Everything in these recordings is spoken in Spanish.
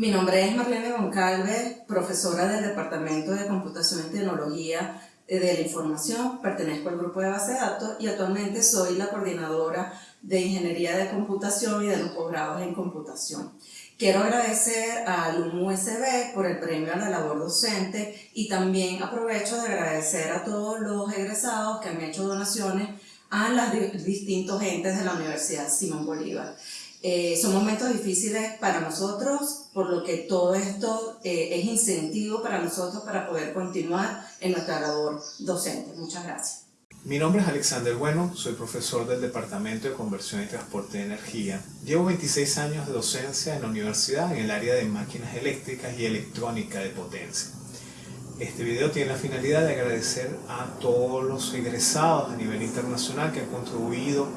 Mi nombre es Marlene Goncalves, profesora del Departamento de Computación y Tecnología de la Información, pertenezco al grupo de base de datos y actualmente soy la coordinadora de Ingeniería de Computación y de los posgrados en Computación. Quiero agradecer a Alum USB por el premio a la labor docente y también aprovecho de agradecer a todos los egresados que han hecho donaciones a los distintos entes de la Universidad Simón Bolívar. Eh, son momentos difíciles para nosotros, por lo que todo esto eh, es incentivo para nosotros para poder continuar en nuestra labor docente. Muchas gracias. Mi nombre es Alexander Bueno, soy profesor del Departamento de Conversión y Transporte de Energía. Llevo 26 años de docencia en la universidad en el área de máquinas eléctricas y electrónica de potencia. Este video tiene la finalidad de agradecer a todos los egresados a nivel internacional que han contribuido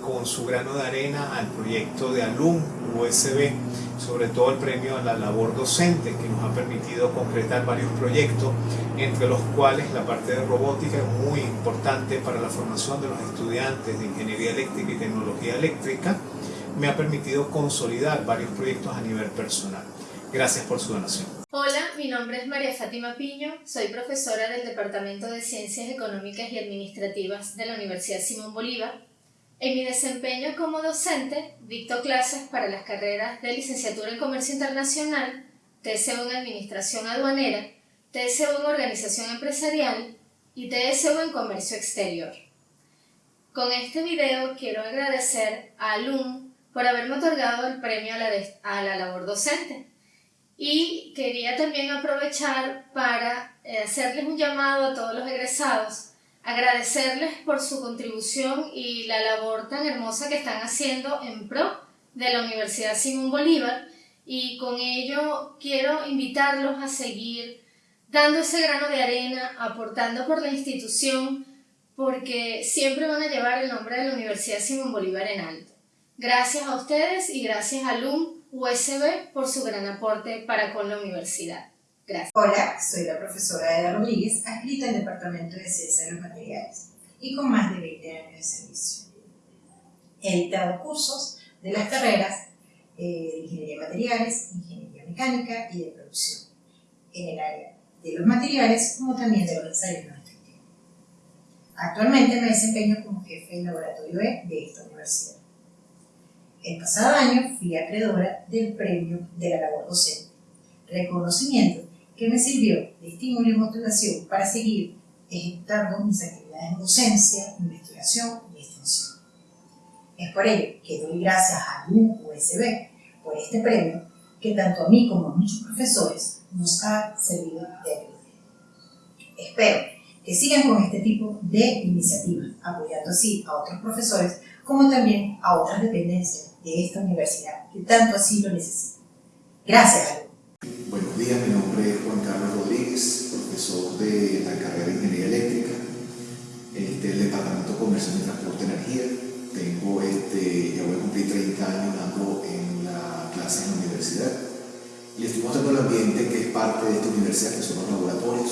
con su grano de arena al proyecto de Alum USB, sobre todo el premio a la labor docente que nos ha permitido concretar varios proyectos, entre los cuales la parte de robótica es muy importante para la formación de los estudiantes de Ingeniería Eléctrica y Tecnología Eléctrica, me ha permitido consolidar varios proyectos a nivel personal. Gracias por su donación. Hola, mi nombre es María Fátima Piño, soy profesora del Departamento de Ciencias Económicas y Administrativas de la Universidad Simón Bolívar en mi desempeño como docente, dicto clases para las carreras de Licenciatura en Comercio Internacional, TSO en Administración Aduanera, TSO en Organización Empresarial y TSO en Comercio Exterior. Con este video quiero agradecer a Alum por haberme otorgado el premio a la, a la labor docente. Y quería también aprovechar para eh, hacerles un llamado a todos los egresados agradecerles por su contribución y la labor tan hermosa que están haciendo en pro de la Universidad Simón Bolívar y con ello quiero invitarlos a seguir dando ese grano de arena, aportando por la institución, porque siempre van a llevar el nombre de la Universidad Simón Bolívar en alto. Gracias a ustedes y gracias a LUM USB por su gran aporte para con la universidad. Hola, soy la profesora Eda Rodríguez, adscrita al Departamento de Ciencia de los Materiales y con más de 20 años de servicio. He dictado cursos de las carreras eh, de Ingeniería de Materiales, Ingeniería Mecánica y de Producción, en el área de los materiales como también de los ensayos no destructivos. Actualmente me desempeño como jefe del laboratorio E de esta universidad. El pasado año fui acreedora del premio de la labor docente, reconocimiento que me sirvió de estímulo y motivación para seguir ejecutando mis actividades de docencia, investigación y extensión. Es por ello que doy gracias a USB por este premio que tanto a mí como a muchos profesores nos ha servido de ayuda. Espero que sigan con este tipo de iniciativas, apoyando así a otros profesores como también a otras dependencias de esta universidad que tanto así lo necesitan. Gracias, Buenos días, mi nombre cumplir 30 años dando en la clase en la universidad y estoy mostrando el ambiente que es parte de esta universidad, que son los laboratorios.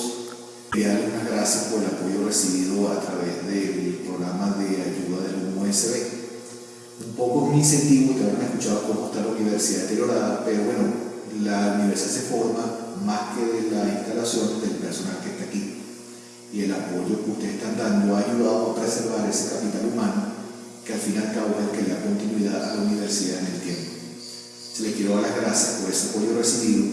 Quería darles unas gracias por el apoyo recibido a través del programa de ayuda del USB. Un poco mi incentivo, que habrán escuchado cómo está la universidad deteriorada, pero bueno, la universidad se forma más que de la instalación del personal que está aquí. Y el apoyo que ustedes están dando ha ayudado a preservar ese capital humano que al fin y al cabo es el que le da continuidad a la universidad en el tiempo. Se les quiero dar las gracias por ese apoyo recibido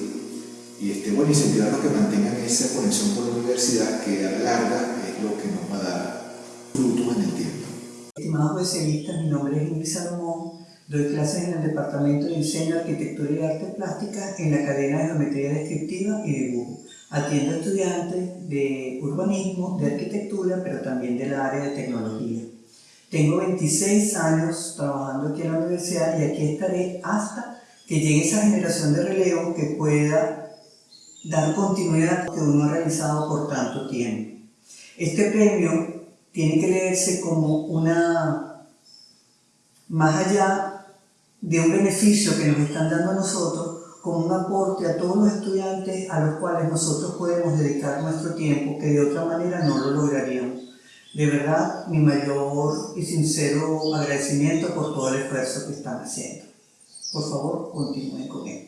y este, bueno, incentivarlos que mantengan esa conexión con la universidad que a la larga es lo que nos va a dar frutos en el tiempo. Estimados especialistas, mi nombre es Luis Salomón Doy clases en el Departamento de Diseño, Arquitectura y Arte Plástica en la cadena de Geometría Descriptiva y Dibujo. Atiendo a estudiantes de urbanismo, de arquitectura, pero también del área de tecnología. Tengo 26 años trabajando aquí en la universidad y aquí estaré hasta que llegue esa generación de relevo que pueda dar continuidad a lo que uno ha realizado por tanto tiempo. Este premio tiene que leerse como una, más allá de un beneficio que nos están dando a nosotros como un aporte a todos los estudiantes a los cuales nosotros podemos dedicar nuestro tiempo que de otra manera no lo lograríamos. De verdad, mi mayor y sincero agradecimiento por todo el esfuerzo que están haciendo. Por favor, continúen con él.